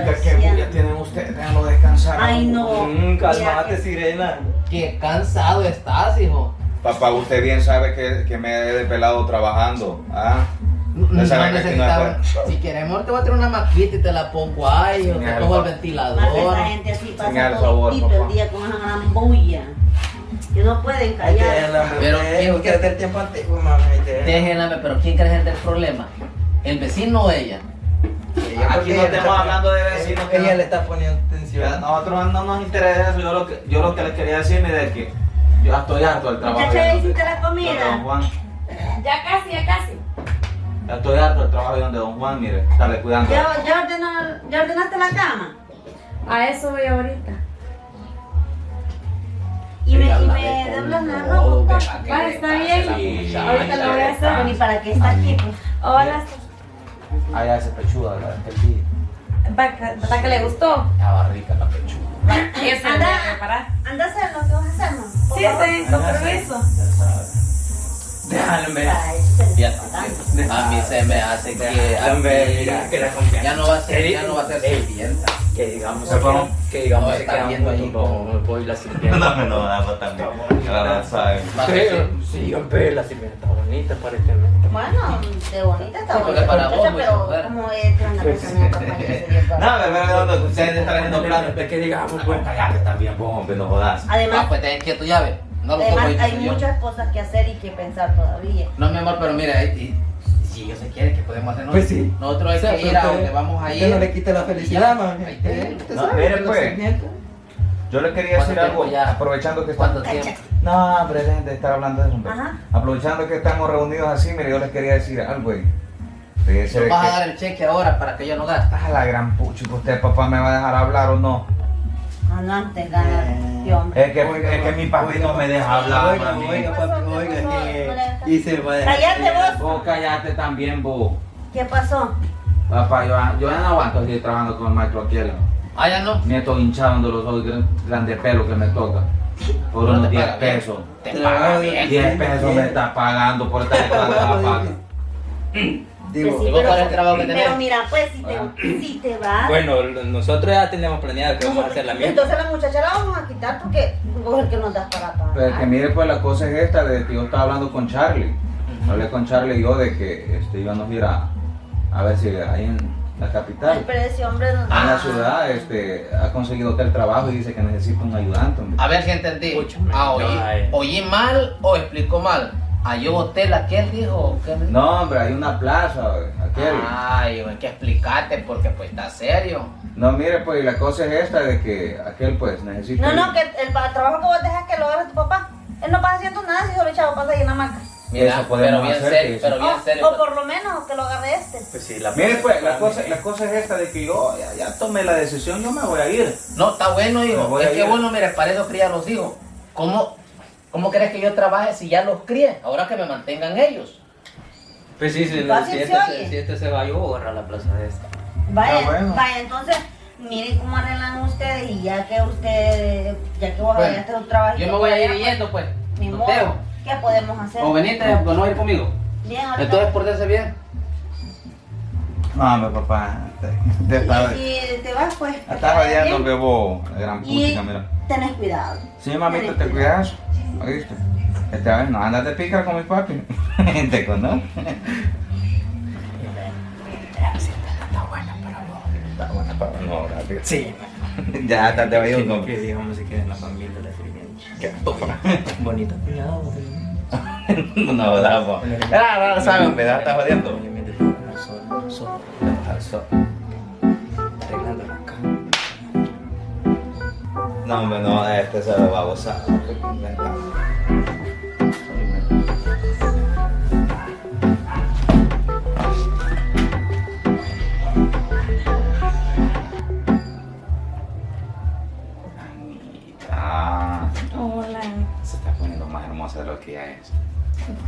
chicas, qué bulla tienen ustedes, déjenlo descansar. Ay, no. Mm, calmate, que- sirena. Qué cansado estás, hijo. Papá, usted bien sabe que, que me he despelado trabajando, ¿ah? No, no es necesitaba- Si queremos, te voy a traer una maquita y te la pongo ahí, o te pongo el ventilador. esa gente así pasa todo favor, el papá. día con esa gran bulla. Que no pueden callar. Pero, ¿quién- usted es del tiempo antiguo, mami. déjenla. Pero ¿quién crees el del problema? ¿El vecino o ella? Aquí no estamos hablando de vecinos que Ella no- le está poniendo A atención. nosotros no nos interesa eso, yo lo que, yo lo que les quería decir, mire, es que yo ya estoy harto del trabajo. ¿ya hiciste la comida? Don Juan. Ya casi, ya casi. Ya estoy harto del trabajo de donde Don Juan, mire, estarle cuidando. ¿Ya, ya, ordenó- ya ordenaste la cama? A eso voy ahorita. Y me, y me la doblas ve la ropa. deja que Va, le está bien. Ahorita lo voy a hacer. ¿y para qué está aquí? Pues? Hola. Ah, ya ese pechuda, la. ¿Para para que le gustó? Estaba rica la pechuga. Eso Anda. a. Anda a hacer lo que vas a hacer, ¿no? Sí, sí, con permiso. Ya sabes. Déjame. Ay. A mí se me hace que Hombre, mira, que la confianza. ya no va a ser, ya no va a ser sirvienta. Que digamos, que digamos, No, se está quedan viendo ahí como- voy la sirvienta. No, no, no, no, también. Ya saben. Sí, hombre, la sirvienta está bonita, aparentemente. Bueno, de bonita está Sí, bonita. para vos, pero como es una persona que se dio No, pero ustedes están haciendo planes. Es que digamos, Pues pues. callate también, pues, hombre, no jodas. Ah, Además, pues ten quieto llave. No lo además hay muchas cosas que hacer y que pensar todavía. No, mi amor, pero mira, y- y- si ellos se quieren, ¿qué podemos hacer Pues sí. Nosotros hay O sea, que ir a donde vamos a usted no le ir. quite la felicidad, mami. Ahí te- Eh, usted No, sabe mire, pues. Yo le quería decir ¿Cuánto algo, ya? aprovechando que ¿Cuánto estamos... No, hombre, dejen de estar hablando de eso. Aprovechando que estamos reunidos así, mire, yo les quería decir algo, güey. Fíjese Nos vas a dar el cheque ahora para que yo no gaste. Ah, la gran pucha, que usted, papá, me va a dejar hablar o no. No, antes ganas, tío, hombre. Es que, es que mi papi no me deja hablar, Oiga, mami. oiga, papi, ¿Qué oiga, No y se va a dejar- Cállate vos. Vos callate también, vos. ¿Qué pasó? Papá, yo, yo ya no aguanto seguir trabajando con el maestro Aquel. Ah, ya no. Nieto hinchando los ojos, gran, grande pelo que me toca. Por No unos te 10 paga bien. pesos. Te Te paga paga bien. 10 pesos me está pagando por estar detrás de la paga. Digo, Pues sí, ¿y vos pero- cuál es el trabajo que tenés? Pero mira, pues, si te, Ah. si te vas... Bueno, nosotros ya tenemos planeado que vamos a hacer la misma. Entonces la muchacha la vamos a quitar porque vos es el que nos das para pagar. Pero que mire, pues la cosa es esta, de que yo estaba hablando con Charlie. Hablé con Charlie y yo de que este, íbamos a ir a, a ver si ahí en la capital, pero ese hombre no... en la ciudad, este, ha conseguido hotel trabajo y dice que necesita un ayudante. hombre. A ver si entendí. Escúchame, Ah, oí, oí mal o explicó mal. ¿A yo hotel aquel dijo? o qué me dijo? No, hombre, hay una plaza, aquel. Ay, hay que explicarte porque pues está serio. No, mire, pues la cosa es esta de que aquel pues necesita... No, no, que el, trabajo que vos dejas que lo haga tu papá. Él no pasa haciendo nada si solo echado pasa ahí en la maca. Mira, Eso podemos pero bien hacer, serio, pero bien O- serio. O, por lo menos que lo agarre este. Pues sí, la Mire, pues la cosa, la cosa es esta de que yo ya, ya tomé la decisión, yo me voy a ir. No, está bueno, hijo. Es que ir. bueno, mire, para eso cría a los hijos. ¿Cómo, ¿Cómo crees que yo trabaje si ya los crié? Ahora que me mantengan ellos. Pues sí, si, si se este, oye. se- si este se va, yo voy a agarrar la plaza de esta. Vaya, Ah, bueno. vaya, entonces, miren cómo arreglan ustedes y ya que usted, ya que vos Bueno, hagas un trabajo. Yo me voy a ir yendo, pues. Ni No modo. ¿Qué podemos hacer? O venite, pues no ir conmigo. Bien, ahorita. Entonces, pórtense bien. No, hombre, papá, te, te y, y te vas, pues. que te está vaya radiando el bebo, la gran Y puchica, mira. tenés cuidado. Sí, mamita, te cuidas, ¿oíste? Esta vez no andas de pícara con mi papi. te conoce. Está buena para vos. Está buena para no, gracias. Sí. Ya, hasta te vayas un Que digamos se en la familia la. Qué. Bonito cuñado. No, po. Ah, no, saben, me da, está jodiendo. Obviamente, no solo, no solo. No, hombre, no, este se lo va a gozar. Anita, Hola. se está poniendo más hermosa de lo que ya es.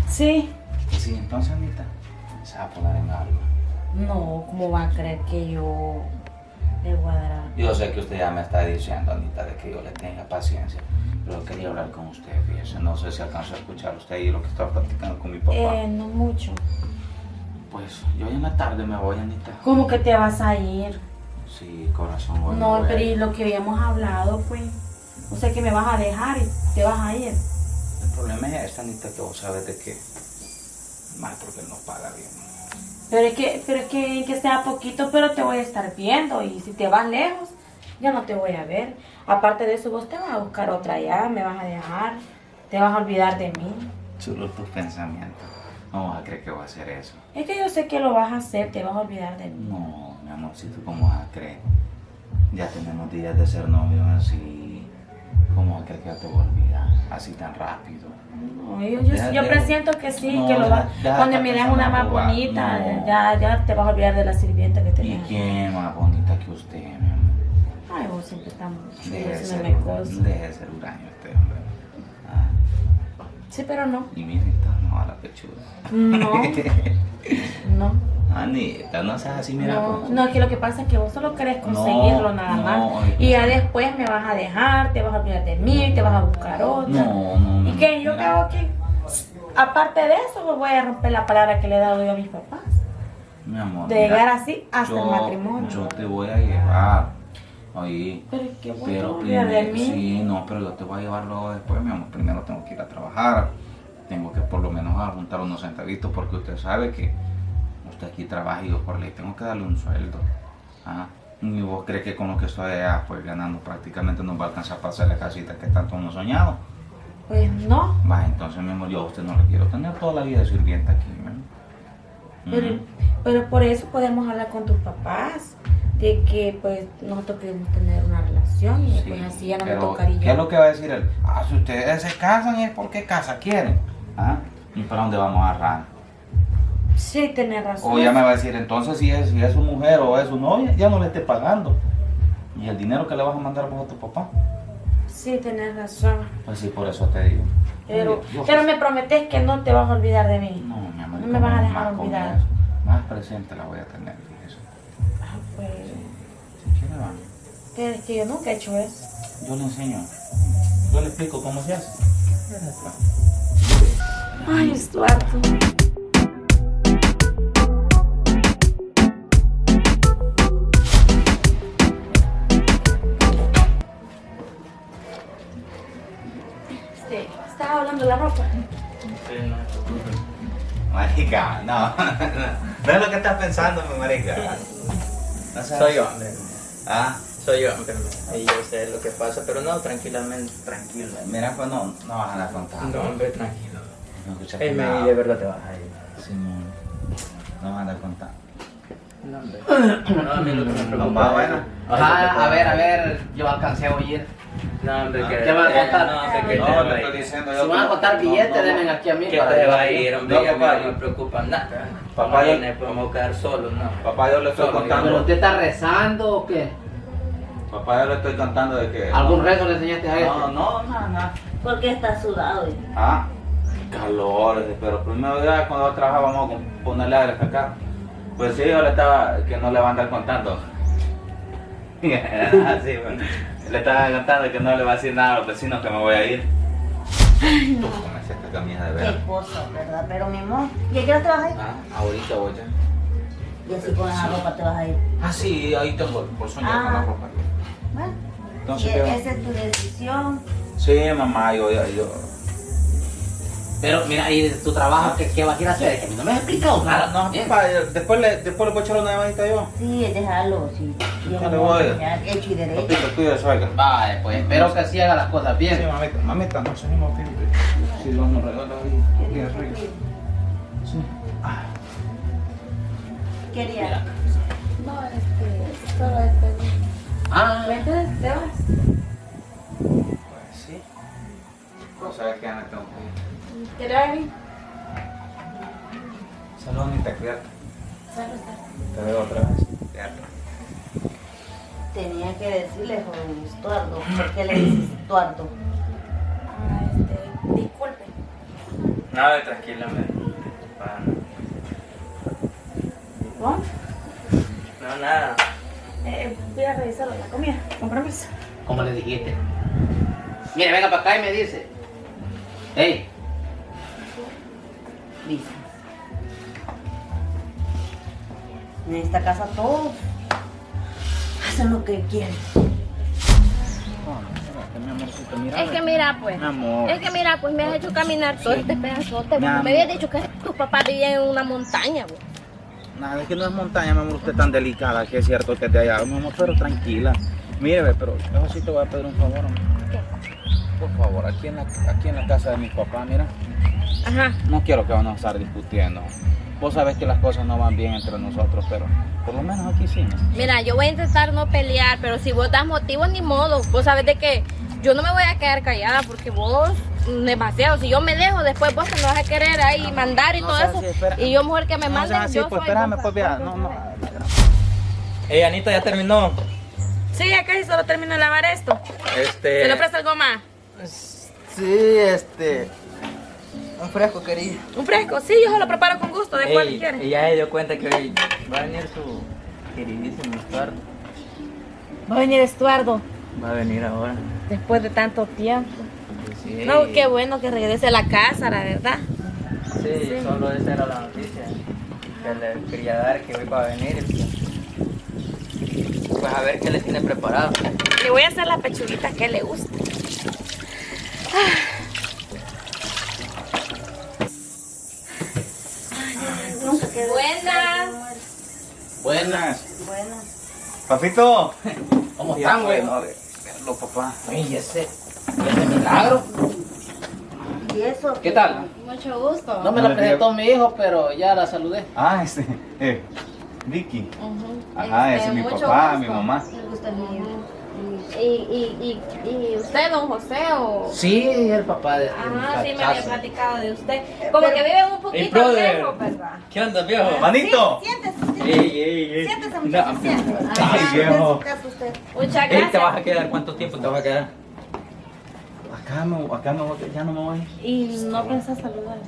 Sí. Sí, entonces, Anita, se va a poner en algo. No, ¿cómo va a creer que yo Yo sé que usted ya me está diciendo, Anita, de que yo le tenga paciencia, pero quería hablar con usted, fíjese. No sé si alcanzó a escuchar usted y lo que estaba platicando con mi papá. Eh, no mucho. Pues yo ya en la tarde me voy, Anita. ¿Cómo que te vas a ir? Sí, corazón. No, voy a pero y lo que habíamos hablado, pues. O sea que me vas a dejar y te vas a ir. El problema es esta, Anita, que vos sabes de que. Más porque él no paga bien. Pero es que, pero es que, que sea poquito, pero te voy a estar viendo. Y si te vas lejos, ya no te voy a ver. Aparte de eso, vos te vas a buscar otra allá, me vas a dejar, te vas a olvidar de mí. Solo tus pensamientos. No vas a creer que voy a hacer eso. Es que yo sé que lo vas a hacer, te vas a olvidar de mí. No, mi amorcito, ¿cómo vas a creer? Ya tenemos días de ser novios así. ¿Cómo que ya te voy a olvidar? Así tan rápido. No, yo, yo, Deja- yo deja- presiento que sí, No, que lo deja- deja Cuando me una más bonita, no. ya, ya te vas a olvidar de la sirvienta que ¿Y tenías. quién más bonita que usted, mi amor? Ay, vos siempre estamos Deje de ser, diciéndome cosas. deje de ser huraño este hombre. Ah, Sí, pero no. y mire, está no a la pechuga. No. No. Anita, no seas así, mira. No, pues. no, es que lo que pasa es que vos solo querés conseguirlo nada no, más. Y ya después me vas a dejar, te vas a olvidar de mí, te vas a buscar otra. No, no, no. ¿Y qué? ¿Yo hago aquí? Aparte de eso, pues voy a romper la palabra que le he dado yo a mis papás. Mi amor. De mira, llegar así hasta yo- el matrimonio. Yo te voy a llevar. Oye. Pero es que Pero olvidar de primero, mí. sí, no, pero yo te voy a llevar luego después, mi amor. Primero tengo que ir a trabajar. Tengo que por lo menos a juntar unos centavitos porque usted sabe que usted aquí trabaja y yo por ley tengo que darle un sueldo. ¿Ah? Y vos crees que con lo que estoy allá, pues ganando prácticamente nos va a alcanzar para hacer la casita que tanto hemos soñado. Pues no. Va, entonces mi amor, yo a usted no le quiero tener toda la vida de sirvienta aquí, ¿no? Pero, Ujú. pero por eso podemos hablar con tus papás. De que pues nosotros queremos tener una relación y Sí, pues así ya no me pero, tocaría. ¿Qué es lo que va a decir él? Ah, si ustedes se casan es porque casa quieren. ¿Ah? ¿Y para dónde vamos a agarrar? Sí, tenés razón. O ya me va a decir, entonces si es, si es su mujer o es su novia, ya no le esté pagando. ¿Y el dinero que le vas a mandar vos a tu papá? Sí, tenés razón. Pues sí, por eso te digo. Pero, pero me prometes que no te vas a olvidar de mí. No, mi amor. No me vas a ¿cómo dejar más olvidar. eso? Más presente la voy a tener, fíjese. Ah, pues, Si quiere, vamos. pero es que yo nunca he hecho eso. Yo le enseño. Yo le explico cómo se hace. Ay, Estuardo. Marica, no. no es lo que estás pensando, mi marica. No seas- Soy yo, hombre. Ah, Soy yo, hombre. Y yo sé lo que pasa, pero no, tranquilamente. tranquilo. Mira, pues no, no vas a dar contando. No, hombre, tranquilo. No escuchaste Ey, nada. de verdad te vas a ir. Simón, no vas a dar contando. No, hombre. No, a mí lo que me preocupa. Papá, bueno. Ajá, a ver, a ver, yo alcancé a oír. No, hombre, que. ¿Qué van a contar? No, hombre, que No, te va a estoy diciendo Si van a contar billetes, denme aquí a mí. Que te yo- va a ir, hombre. No, a papá, no yo- me preocupa nada. Papá, yo- no podemos quedar solos, no. Papá, yo le estoy Solo, contando. ¿Pero usted está rezando o qué? Papá, yo le estoy contando de que. ¿Algún rezo le enseñaste a No, este? no, nada, nada. ¿Por qué estás sudado? Ah, calor, pero primero ya cuando trabajábamos con ponerle aire acá. Pues sí, yo le estaba, que no le va a andar contando. Así, bueno. Le estaba contando que no le va a decir nada a los vecinos que me voy a ir. Tú comencé esta camisa de Qué ver. cosa, ¿verdad? Pero mi amor, ¿y a qué hora te vas a ir? Ah, ahorita voy ya. Y así con esa ropa te vas a ir. Ah, sí, ahí tengo el bolsón ya con la Ah. ropa. Bueno, Entonces, y ¿qué va? esa es tu decisión. Sí, mamá, yo, yo, yo. Pero mira, ¿y de tu trabajo qué, qué vas a ir a hacer? Que a mí no me has explicado nada. No, papá, después le, después le voy a echar una llamadita yo. Sí, déjalo, sí. Yo ¿Qué le no voy a hecho y derecho. Papito, cuida suegra. Vale, pues espero que así haga las cosas Sí, bien. mamita, mamita, no se anima a Si Dios nos regala ahí, cuida suegra. Sí. Ah, Quería. No, este, solo despedir. Ah, Entonces, te vas. pues sí. No sabes que ya me tengo que ir. ¿Te? Salud, ni te cuidas. Salud, Te veo otra vez. Cuídate. Tenía que decirle, joven Estuardo. ¿Por qué le dices Estuardo? Ah, este, disculpe. No, tranquila, hombre. Pa- ¿Cómo? No, nada. Eh, voy a revisar la comida. Con permiso. como le dijiste. Mire, venga para acá y me dice. Hey, Dice. En esta casa todos. hacen lo que quieren. Mi amorcito, mira. Es que mira, pues. Amor. Es que mira, pues me has hecho caminar todo este pedazote. Mi Me habías dicho que tus papás vivían en una montaña, pues. Nada, es que no es montaña, mi amor, usted es tan delicada que es cierto que de allá, mi amor, pero tranquila. Mire, ve, pero yo sí te voy a pedir un favor, amor. Por favor, aquí en, la, aquí en la casa de mi papá, mira, Ajá. no quiero que vamos a estar discutiendo. Vos sabés que las cosas no van bien entre nosotros, pero por lo menos aquí sí. ¿no? Mira, yo voy a intentar no pelear, pero si vos das motivos, ni modo. Vos sabes de que yo no me voy a quedar callada porque vos, demasiado. Si yo me dejo, después vos te lo vas a querer ahí mandar y no todo eso. así, y yo, mujer que me No mande, seas así, yo pues soy espérame, pues vea, no, no. Ey, Anita, ya terminó. Sí, ya casi solo termino de lavar esto. Este. ¿Se le presta algo más? Sí, este. Un fresco quería. ¿Un fresco? Sí, yo se lo preparo con gusto. ¿De cuál Ey, quiere? ella se dio cuenta que hoy va a venir su queridísimo Estuardo. Va a venir Estuardo Va a venir ahora. después de tanto tiempo. Sí, No, qué bueno que regrese a la casa, la verdad. Sí, solo esa era la noticia que le quería dar que hoy va a venir. Pues a ver qué le tiene preparado. Le voy a hacer la pechuguita que le gusta. Buenas. Buenas. Papito. ¿Cómo están, güey? bueno, de verlo, papá. Ay, ese, ese milagro. ¿Y eso? ¿Qué tal? Mucho gusto. No me la presentó mi hijo, pero ya la saludé. Ah, este, eh, Vicky. Ujú. Ajá, ese Este, es mi mucho papá, gusto. mi mamá. Mío. ¿Y, y, y, y usted, don José, o...? Sí, el papá de este Ah, sí, me había platicado de usted. Como que viven un poquito lejos, ¿verdad? ¿Qué onda, viejo? Manito. Siéntese, Ey, siéntese. ey, ey. Siéntese, muchacho, siéntese. Ay, viejo. Siéntese usted. Muchas Ey, ¿te gracias. vas a quedar? ¿Cuánto tiempo te vas a quedar? Acá me, acá me voy, ya no me voy. Y no pensás saludar.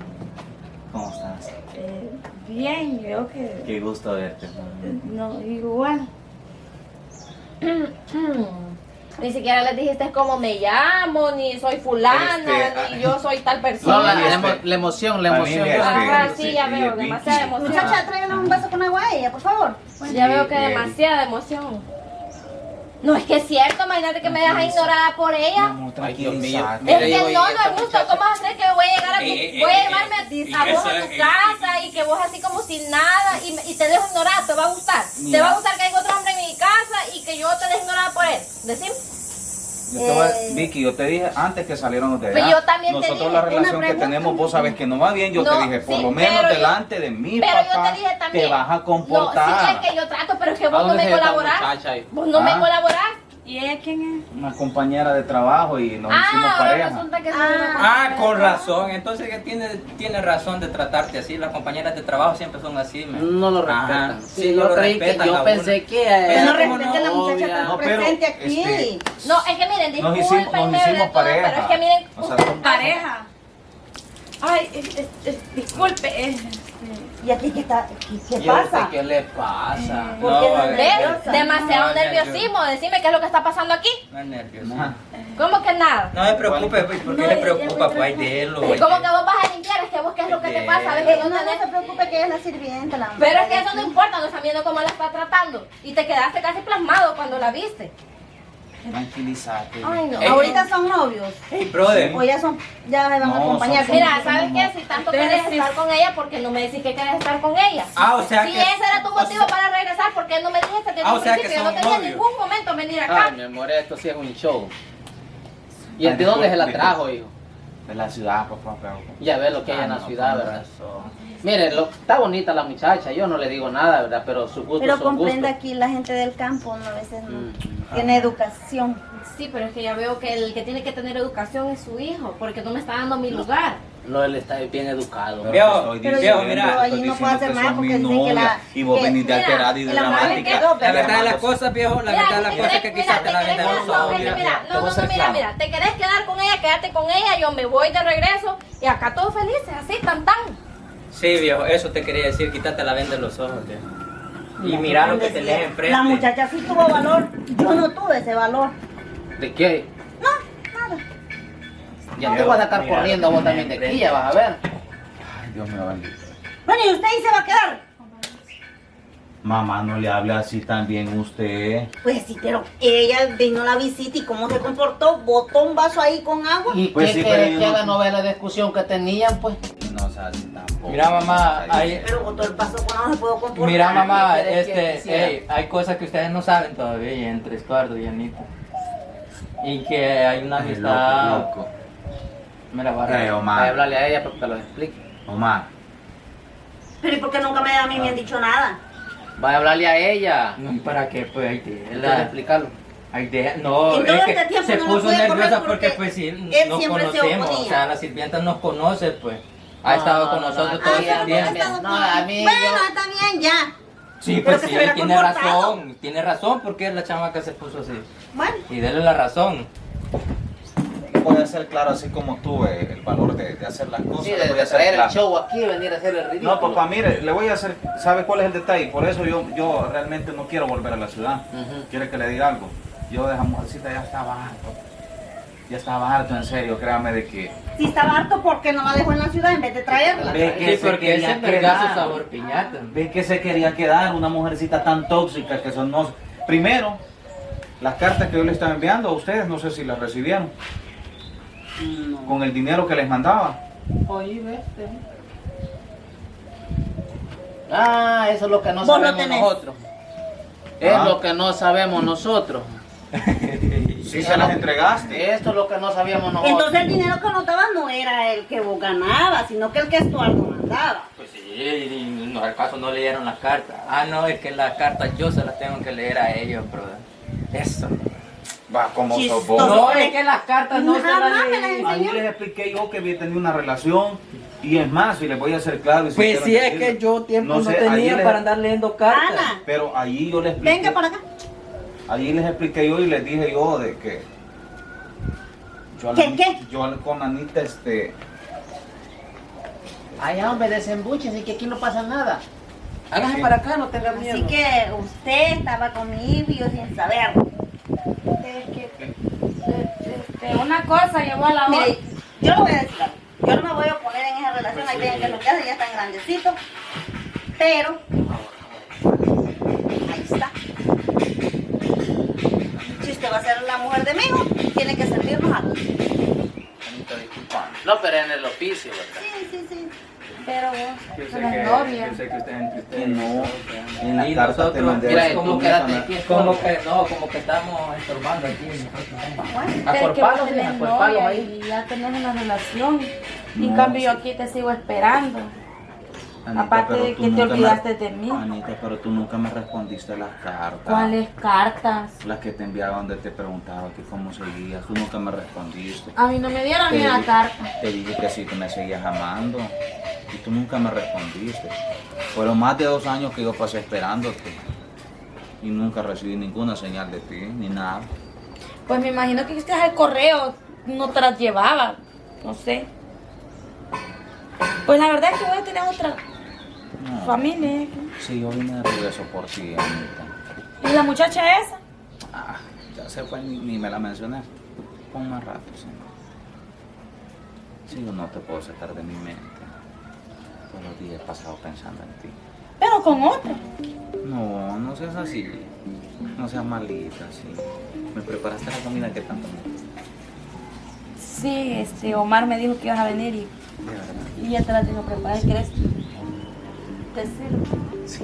¿Cómo estás? Eh, bien, creo que. Qué gusto verte. No, igual. Ni siquiera les dijiste cómo me llamo, ni soy fulana, Este, ni yo soy tal No, persona. la, la este, la emoción, la emoción. este, Ajá, sí, ya sí, veo, demasiada emoción. Muchacha, tráigale un vaso con agua a ella, por favor. Ya veo que demasiada emoción. No, es que es cierto, imagínate que me dejas ignorada por Mi ella. amor, Ay, Dios mío. tranquilízate. Mira, Es digo, que y no, no es justo. ¿Cómo vas a hacer que voy a llegar a tu, Eh, eh, voy a eh, llevarme a, eh, a vos a tu eh, casa y que vos así como sin nada y, me- y te dejo ignorada? ¿Te va a gustar? ¿Te va a gustar que haya otro hombre en mi casa y que yo te deje ignorada por él? Decime. Yo te voy a-. Vicky, yo te dije antes que salieron de allá. Pues yo también te Nosotros dije, la relación que tenemos, vos sabes que no va bien. Yo No, te dije, por sí, lo menos pero yo- delante de mi Pero yo papá, te dije también. te vas a No, comportar. sí, es que yo trato, pero que ¿A vos no me colaborás. ahí? Vos no me Ah. colaborás. ¿Y ella quién es? Una compañera de trabajo y nos hicimos Ah, ahora pareja. resulta que Ah, con razón. Entonces que tiene, tiene razón de tratarte así. Las compañeras de trabajo siempre son así. man. No lo respetan. Sí, Sí, no yo lo creí que respetan yo pensé que Pero Que no era ¿cómo respete a la no? muchacha obvia. tan No, pero, presente aquí. este, No, es que miren, Nos hicimos, nos hicimos todo, pareja. pero es que miren, O sea, Pareja. Ay, eh, eh, eh, disculpe. Eh, ¿Y aquí qué, está, qué, pasa? ¿Qué le pasa? ¿Por No, qué no a es ver. ¿ves? nerviosa? Demasiado No, nerviosismo. Decime qué es lo que está pasando aquí. No es nervioso. ¿Cómo que nada? No se preocupe, pues, ¿por qué No, le preocupa? Pues hay de él. ¿Cómo que vos vas a limpiar? Es que vos qué es lo que te pasa. ¿Ves que No, no no, se preocupe que ella es la sirvienta. La Pero es que eso no importa, no están viendo cómo la está tratando. Y te quedaste casi plasmado cuando la viste. Tranquilízate. Ay, no. Ahorita son novios. Hey, brother. O ya son, ya se van a acompañar. son- Mira, ¿sabes qué? Si tanto quieres sí- estar con ella, ¿por qué no me decís que quieres estar con ella? Ah, o sea si que- ese era tu o motivo sea- para regresar, ¿por qué no me dijiste desde Ah, o un sea que principio? Yo no novios. ningún momento venir acá. Ay, mi amor, esto sí es un show. ¿Y de dónde se la trajo, hijo? De la ciudad, papá, pero... Ya ve lo que hay Ah, en la ciudad, ¿verdad? razón. Mire, lo, está bonita la muchacha, yo no le digo nada, ¿verdad? Pero su gusto Pero gustos. aquí la gente del campo, ¿no? a veces no Mm. tiene educación. Sí, pero es que ya veo que el que tiene que tener educación es su hijo, porque no me está dando mi lugar. No, él está bien educado. Pero estoy Pero mira, estoy no puedo hacer que más sos porque que la- Y vos mira, alterada y dramática. quedó, La verdad de las cosas, viejo, la verdad de las cosas que quizás te la que mira. no, no, mira, mira, te querés quedar con ella, quédate con ella, yo me voy de regreso y acá todos felices, así, tan tan. Sí, viejo, eso te quería decir, quítate la venda de los ojos, viejo. Y mira lo que tenés enfrente. La muchacha sí tuvo valor. Yo no tuve ese valor. ¿De qué? Ya te vas a estar Mira, corriendo vos también de aquí, ya vas a ver. Ay, Dios mío, bendito. Bueno, y usted ahí se va a quedar. Mamá, no le hable así también usted. Pues sí, pero ella vino a la visita y cómo se comportó, botó un vaso ahí con agua. ¿Y Pues qué sí, que no- haga? ¿No ve la discusión que tenían, pues? No sea así tampoco. Mira, mamá, hay, Pero botó el vaso con agua, se pudo comportar. mira, mamá, ¿qué querés que este, hay cosas que ustedes no saben todavía entre Estuardo y Anita. Y que hay una amistad. loco, loco. Mira, Eh, barra. Voy a hablarle a ella para que te lo explique. Omar. Pero ¿y por qué nunca me, a mí me han dicho nada? Voy a hablarle a ella. No, ¿y para qué? Pues ahí te. Él debe explicarlo. Ahí te. No, En todo es que este tiempo se no puso nerviosa porque porque, pues sí, nos conocemos. O sea, la sirvienta nos conoce, pues. Ha No, estado con no, nosotros no, todo ah, este tiempo. No, a mí Bueno, yo- está bien, ya. Sí, Pero pues que sí, tiene comportado. razón. Tiene razón porque la chamaca se puso así. Bueno, Y dele la razón. Voy a ser claro, así como tuve el valor de, de hacer las cosas. Sí, de, voy a traer el show aquí y venir a hacer el ridículo. No, papá, mire, le voy a hacer, ¿sabe cuál es el detalle? Por eso yo, yo realmente no quiero volver a la ciudad. Ujú. ¿Quiere que le diga algo? Yo de esa mujercita ya estaba harto. Ya estaba harto, en serio, créame de que... si estaba harto, ¿por qué no la dejó en la ciudad en vez de traerla? Ve que Sí, se porque quería quedar. su sabor piñata. Ve que se quería quedar una mujercita tan tóxica que son no... Primero, las cartas que yo le estaba enviando a ustedes, no sé si las recibieron, con el dinero que les mandaba. Oye, vete. Ah, eso es lo que no sabemos nosotros. Es Ah. lo que no sabemos nosotros. Sí, se las entregaste. Esto es lo que no sabíamos nosotros. Entonces el dinero que anotabas no era el que vos ganabas, sino que el que Estuardo mandaba. Pues sí, y no, al caso no leyeron las cartas. Ah, no, es que las cartas yo se las tengo que leer a ellos, brother. Eso. Va, como vos. No, es que las cartas no se Jamás las leí. Ahí les expliqué yo que había tenido una relación y es más, y les voy a hacer claro. y si Pues sí, es que yo tiempo no, sé, tenía les- para andar leyendo cartas. Ana, Pero allí yo les expliqué. venga para acá. Allí les expliqué yo y les dije yo de que. Yo, ¿Qué, qué? yo con Anita, este. Ay, hombre, desembuches y que aquí no pasa nada. Hágase para acá, no tenga miedo. Así que usted estaba conmigo y yo sin saberlo. Que, este, una cosa llevó a la otra. Mire, yo le voy a decir. Yo no me voy a oponer en esa relación, ahí tienen que lo que hace, ya están grandecitos. Pero, ahí está. Si usted va a ser la mujer de mi hijo, tiene que servirnos a todos. No, pero en el oficio, ¿verdad? Sí, sí, sí. Pero Yo vos, no que, novia. yo sé que ustedes entre Que ustedes. no. En la Y carta te mandé Mira, como quédate Ana. aquí. Como que no, como que estamos estorbando aquí. nosotros. Bueno, A Pero por es que vos palos, tenés hija, por palos novia ahí. y ya tenés una relación. Y en No, cambio yo aquí te sigo esperando. Anita, Aparte de que te me- olvidaste de mí. Anita, pero tú nunca me respondiste las cartas. ¿Cuáles cartas? Las que te enviaba donde te preguntaba que cómo seguías. Tú nunca me respondiste. A mí no me dieron ni una carta. Te dije que sí, que me seguías amando. Y tú nunca me respondiste. Fueron más de dos años que yo pasé esperándote. Y nunca recibí ninguna señal de ti, ni nada. Pues me imagino que usted el correo no te las llevaba. No sé. Pues la verdad es que voy a tener otra No. familia. Sí, yo vine de regreso por ti, Anita. ¿Y la muchacha esa? Ah, ya se fue, ni, ni me la mencioné. Pon más rato, sí. Sí, yo no te puedo sacar de mi mente. Todos los días he pasado pensando en ti. Pero con otra. No, no seas así. No seas malita, sí. Me preparaste la comida que tanto me gusta. Sí, este, Omar me dijo que ibas a venir y, y ya te la tengo preparada. ¿Quieres? Te. Sí,